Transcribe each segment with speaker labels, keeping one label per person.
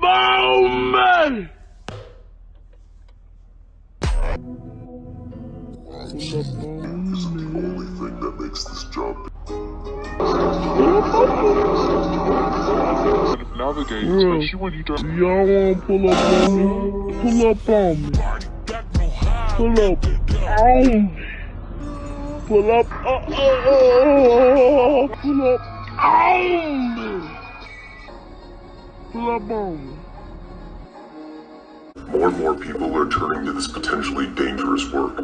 Speaker 1: Baumer! Only thing that makes this job
Speaker 2: navigate, especially when you
Speaker 3: Do
Speaker 2: don't.
Speaker 3: y'all wanna pull up on me? Pull up on me. Pull up on me. Pull up, uh, uh, uh, uh, pull up on me. Pull up on me.
Speaker 1: More and more people are turning to this potentially dangerous work.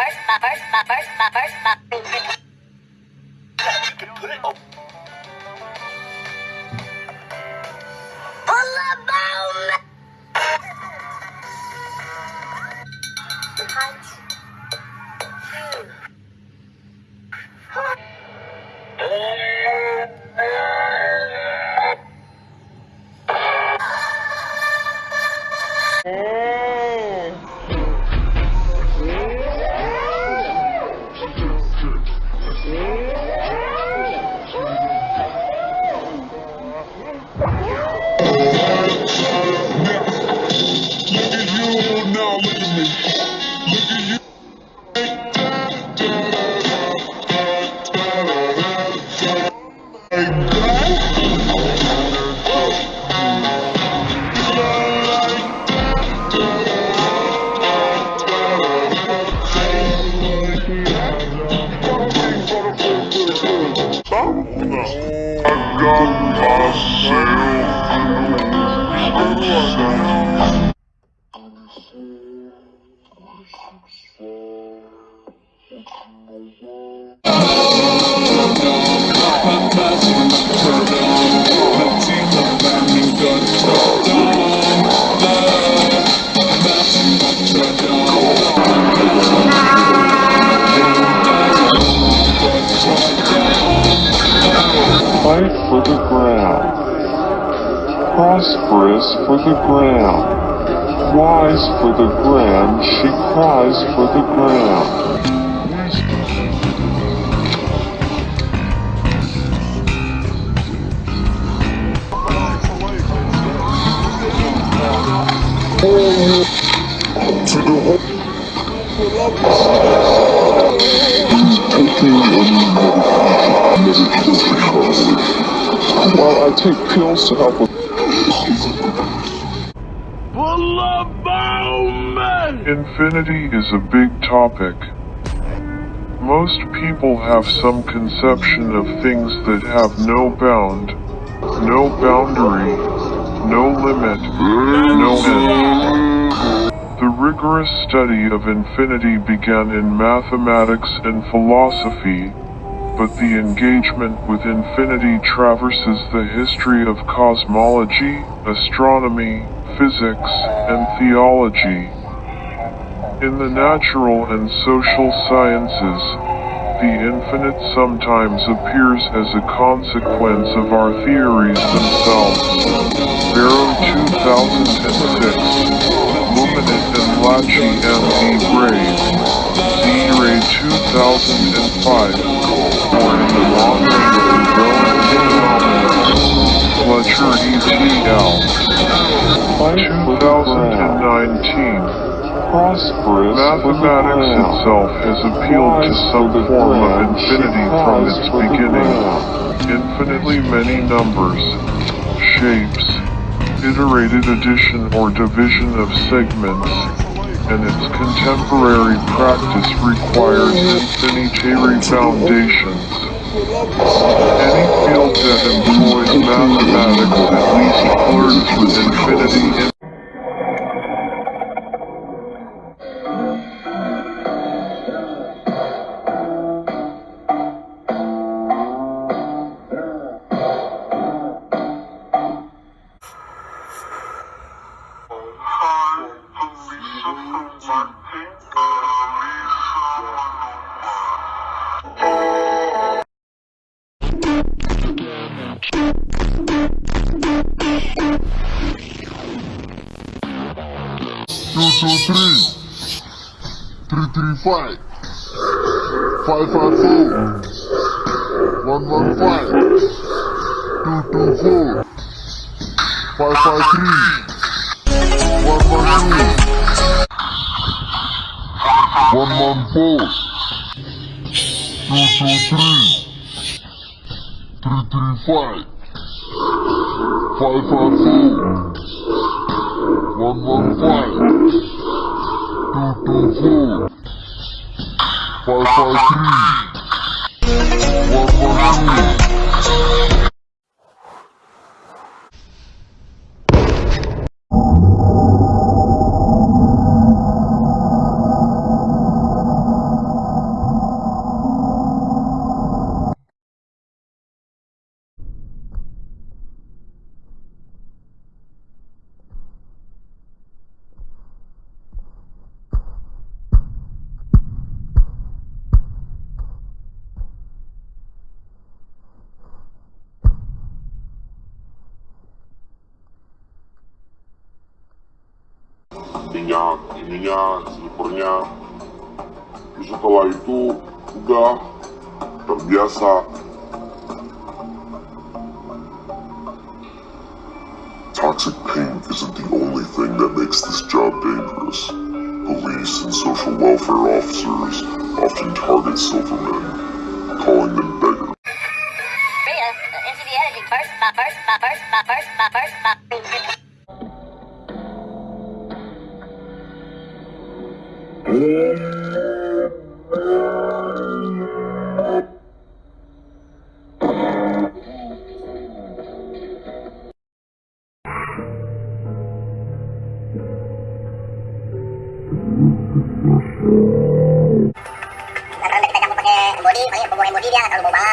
Speaker 4: First, my first, my first, my first, my first, my
Speaker 2: Look at
Speaker 1: Prosperous for the ground. Wise for the grand, she cries for the whole While I take pills to help with Infinity is a big topic. Most people have some conception of things that have no bound, no boundary, no limit, no end. The rigorous study of infinity began in mathematics and philosophy, but the engagement with infinity traverses the history of cosmology, astronomy, physics, and theology. In the natural and social sciences, the infinite sometimes appears as a consequence of our theories themselves. Barrow 2006, Luminet and Lachi M. D.
Speaker 3: Brave, Z. Ray 2005.
Speaker 1: 2019.
Speaker 3: Prosperous
Speaker 1: Mathematics itself has appealed to some form of infinity from its beginning. Infinitely many numbers, shapes, iterated addition or division of segments, and its contemporary practice requires infinitary foundations. Any field that employs mathematics at least flirts with infinity
Speaker 2: Two, two, three. Three, three, five. Five, five, four. One, one, five. Two, two, four. Five, five, three. One, one, two. One, one, four. Two, two, three. Three, three, five. Five, five, four. One one five, two two four, five five three, one one two. Minyak, minyak, snipernya. Terus setelah itu udah terbiasa. Toxic paint isn't the only thing that makes this job dangerous. Police and social welfare officers often target silvermen, calling them beggars.
Speaker 4: Kalau kita campur pakai body, paling pakai body dia nggak terlalu bau banget.